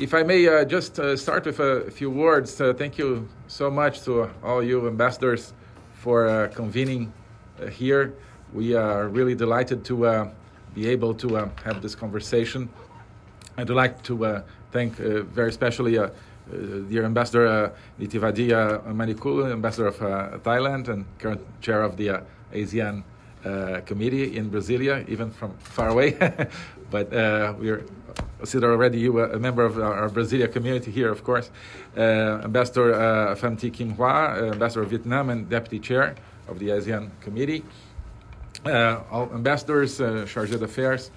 if I may uh, just uh, start with a few words, uh, thank you so much to all you ambassadors for uh, convening uh, here. We are really delighted to uh, be able to have this conversation. I'd like to thank very especially dear Ambassador uh, Nithivadia Manikulu, Ambassador of Thailand and current chair of the ASEAN Committee in Brasilia, even from far away. but we're consider already you a member of our Brasilia community here, of course. Uh, Ambassador uh, Thi Kim Hoa, uh, Ambassador of Vietnam and Deputy Chair of the ASEAN Committee. Uh, all ambassadors, uh, chargé d'affaires,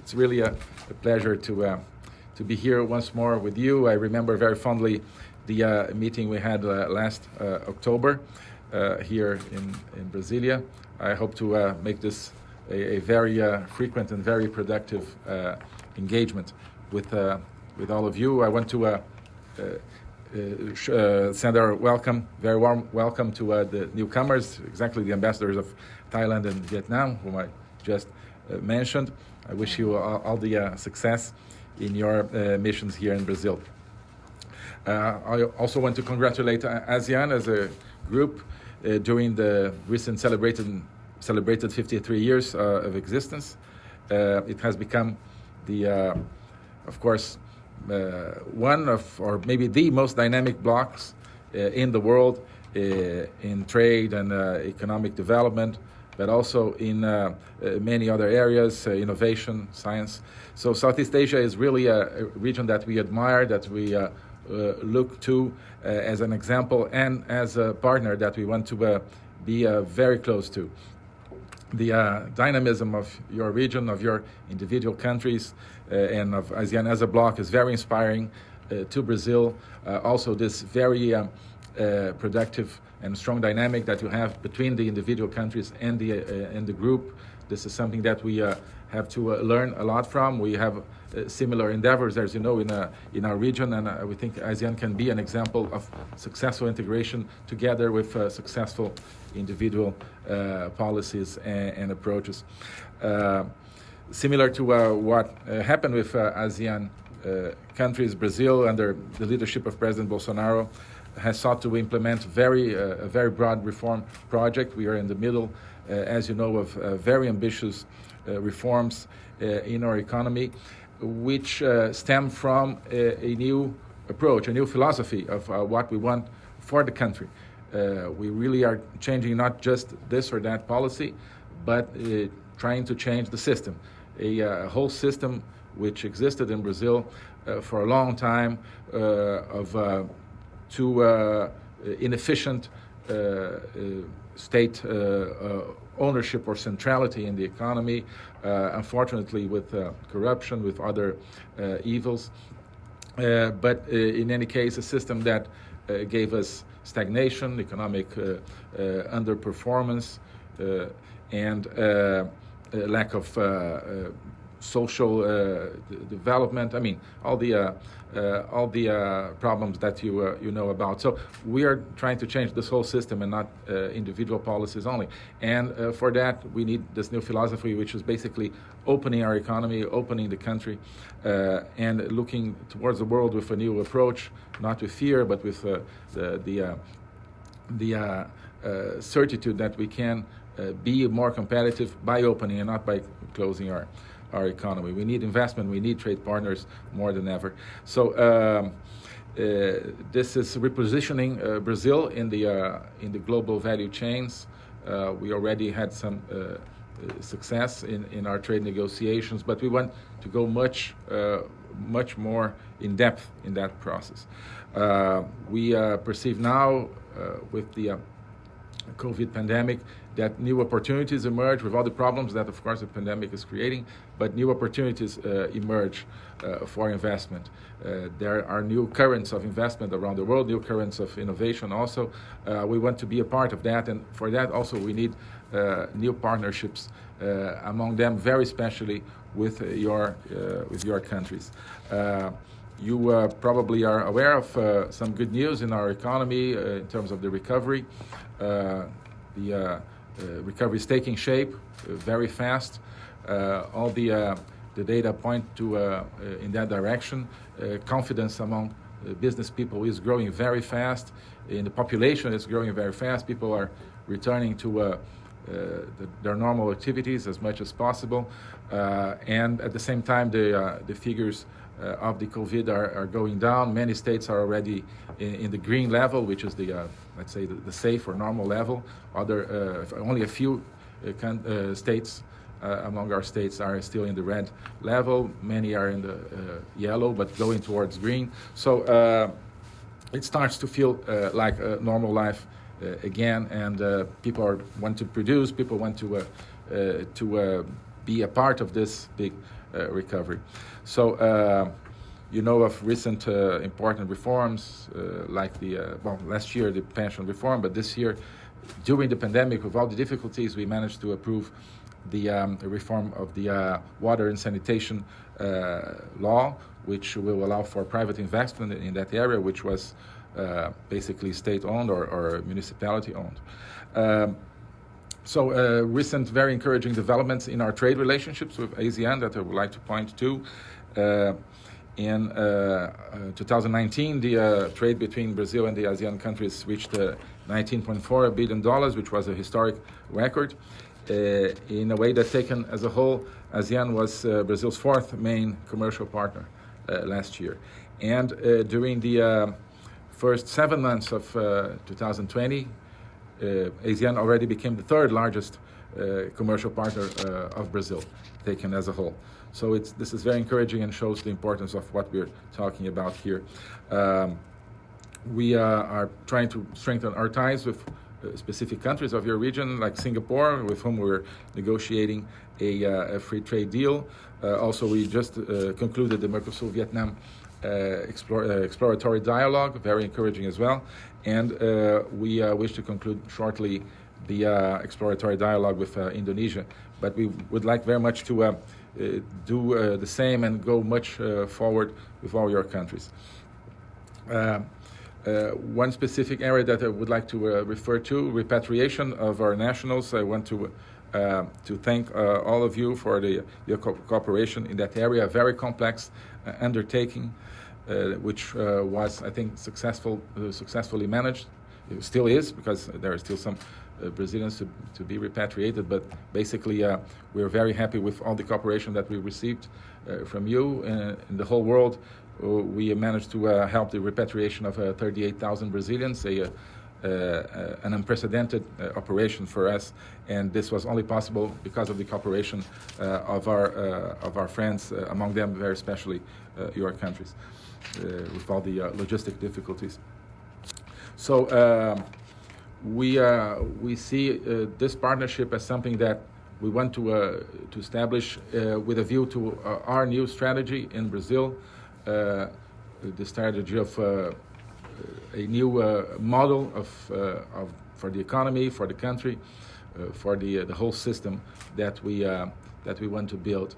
it's really a, a pleasure to, uh, to be here once more with you. I remember very fondly the meeting we had last October here in, in Brasilia. I hope to make this a, a very frequent and very productive engagement with uh, with all of you. I want to uh, uh, send our welcome, very warm welcome to the newcomers, exactly the ambassadors of Thailand and Vietnam, whom I just mentioned. I wish you all, all the success in your missions here in Brazil. I also want to congratulate ASEAN as a group uh, during the recent celebrated celebrated 53 years uh, of existence. Uh, it has become the, uh, of course, uh, one of, or maybe the most dynamic blocks uh, in the world in trade and economic development, but also in many other areas, innovation, science. So Southeast Asia is really a, a region that we admire, that we uh, look to uh, as an example and as a partner that we want to uh, be very close to the uh, dynamism of your region, of your individual countries, uh, and of ASEAN as a bloc is very inspiring uh, to Brazil. Uh, also, this very um, uh, productive and strong dynamic that you have between the individual countries and the uh, and the group. This is something that we uh, have to uh, learn a lot from. We have uh, similar endeavors, as you know, in, in our region, and we think ASEAN can be an example of successful integration together with successful individual uh, policies and, and approaches. Uh, similar to uh, what happened with ASEAN countries, Brazil, under the leadership of President Bolsonaro, has sought to implement very, a very broad reform project. We are in the middle, as you know, of very ambitious reforms in our economy, which stem from a, a new approach, a new philosophy of uh, what we want for the country. Uh, we really are changing not just this or that policy, but uh, trying to change the system. A, a, uh, whole system which existed in Brazil uh, for a long time uh, of uh, too inefficient state uh, uh, ownership or centrality in the economy, uh, unfortunately with corruption, with other evils. but in any case, a system that gave us stagnation, economic uh, uh, underperformance, uh, and lack of social uh, development. I mean, all the uh, uh, all the uh, problems that you uh, you know about. So we are trying to change this whole system and not uh, individual policies only. And for that, we need this new philosophy, which is basically opening our economy, opening the country, and looking towards the world with a new approach, not with fear, but with the the the certitude that we can uh, be more competitive by opening and not by closing our our economy. We need investment, we need trade partners more than ever. So um, uh, this is repositioning uh, Brazil in the, uh, in the global value chains. Uh, we already had some uh, success in, in our trade negotiations, but we want to go much, uh, much more in depth in that process. we perceive now with the COVID pandemic that new opportunities emerge with all the problems that, of course, the pandemic is creating, but new opportunities uh, emerge uh, for investment. Uh, there are new currents of investment around the world, new currents of innovation also. Uh, we want to be a part of that, and for that also we need uh, new partnerships, uh, among them very especially with your, with your countries. You uh, probably are aware of uh, some good news in our economy uh, in terms of the recovery. the recovery is taking shape very fast. all the the data point to in that direction. confidence among business people is growing very fast. In the population, it's growing very fast. People are returning to uh, the, their normal activities as much as possible. Uh, and at the same time, the, uh, the figures Uh, of the COVID are, are, going down. Many states are already in, in the green level, which is the, uh, let's say, the, the, safe or normal level. Other, uh, only a few can, states uh, among our states are still in the red level. Many are in the uh, yellow, but going towards green. So uh, it starts to feel like a normal life again, and people are, want to produce, people want to, to be a part of this big recovery. So you know of recent uh, important reforms uh, like the uh, well last year the pension reform but this year during the pandemic with all the difficulties we managed to approve the um, reform of the uh, water and sanitation uh, law, which will allow for private investment in that area, which was uh, basically state-owned or, or municipality-owned. Um, so uh, recent very encouraging developments in our trade relationships with ASEAN that I would like to point to. Uh, in uh, 2019, the trade between Brazil and the ASEAN countries reached $19.4 billion, which was a historic record. Uh, in a way that taken as a whole, ASEAN was uh, Brazil's fourth main commercial partner uh, last year. And during the first seven months of 2020, ASEAN already became the third largest commercial partner of Brazil, taken as a whole. So this is very encouraging and shows the importance of what we're talking about here. Um, we uh, are trying to strengthen our ties with uh, specific countries of your region, like Singapore, with whom we're negotiating a, uh, a free trade deal. Uh, also, we just concluded the Mercosur-Vietnam explore, exploratory dialogue, very encouraging as well. And we wish to conclude shortly the exploratory dialogue with Indonesia. But we would like very much to uh, do uh, the same and go much uh, forward with all your countries. Uh, one specific area that I would like to uh, refer to, repatriation of our nationals. I want to uh, to thank uh, all of you for the, your co cooperation in that area. Very complex uh, undertaking, uh, which was, I think, successful, successfully managed. It still is because there are still some Brazilians to, to be repatriated. But basically, we're very happy with all the cooperation that we received from you in the whole world uh, we managed to uh, help the repatriation of uh, 38,000 Brazilians, a, uh, Uh, uh, an unprecedented uh, operation for us, and this was only possible because of the cooperation uh, of our uh, of our friends, among them very especially your countries, with all the logistic difficulties. So um, we we see this partnership as something that we want to to establish with a view to our new strategy in Brazil. Uh, the strategy of uh, a new uh, model of, of, for the economy, for the country, for the, the whole system that we, that we want to build.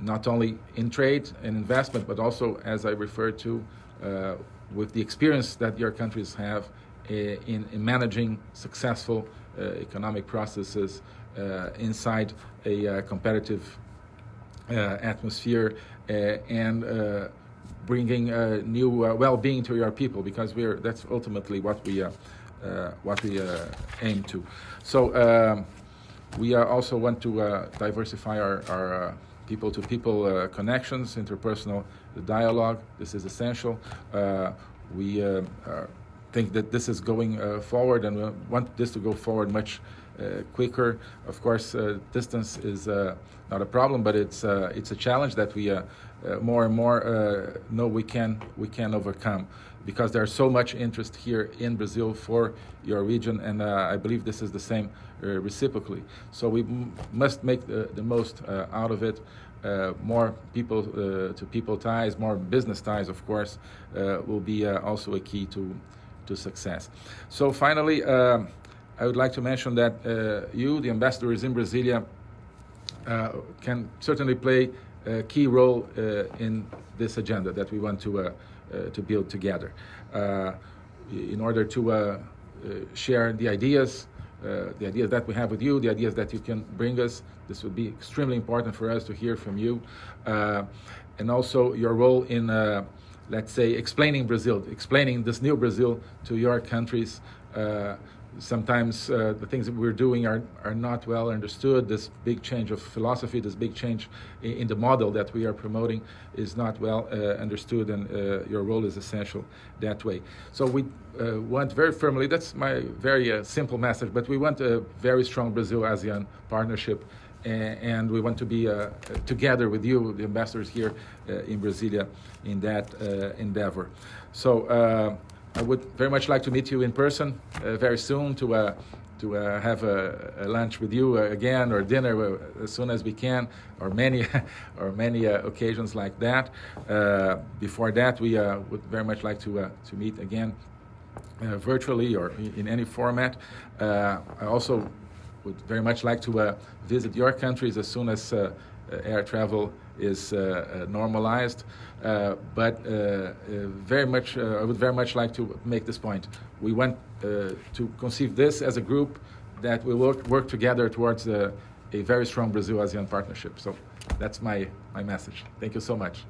not only in trade and investment, but also, as I referred to, with the experience that your countries have in, in managing successful uh, economic processes uh, inside a uh, competitive atmosphere uh, and uh, bringing uh, new well-being to your people because we're that's ultimately what we what we aim to. So um, we also want to diversify our, our people-to-people -people, connections, interpersonal dialogue. This is essential. we think that this is going uh, forward and we want this to go forward much uh, quicker. Of course, uh, distance is not a problem, but it's it's a challenge that we more and more know we can we can overcome because there's so much interest here in Brazil for your region, and uh, I believe this is the same uh, reciprocally. So we must make the, the most uh, out of it. more people to people ties, more business ties, of course, will be also a key to to success. So finally, um, I would like to mention that uh, you, the ambassadors in Brasilia, uh, can certainly play a key role uh, in this agenda that we want to, to build together. In order to share the ideas, uh, the ideas that we have with you, the ideas that you can bring us. This would be extremely important for us to hear from you. Uh, and also your role in, uh, let's say, explaining Brazil, explaining this new Brazil to your countries. Sometimes uh, the things that we're doing are, are not well understood. This big change of philosophy, this big change in, in the model that we are promoting is not well uh, understood, and uh, your role is essential that way. So we uh, want very firmly, that's my very uh, simple message, but we want a very strong Brazil ASEAN partnership. And we want to be uh, together with you, the ambassadors here uh, in Brasilia, in that uh, endeavor. So uh, I would very much like to meet you in person uh, very soon to uh, to uh, have a, a lunch with you uh, again or dinner uh, as soon as we can, or many or many occasions like that. Before that, we would very much like to to meet again virtually or in, any format. I also would very much like to visit your countries as soon as air travel is uh, uh, normalized. Uh, but uh, uh, very much, uh, I would very much like to make this point. We want uh, to conceive this as a group that will work, work together towards uh, a very strong Brazil-ASEAN partnership. So that's my, my message. Thank you so much.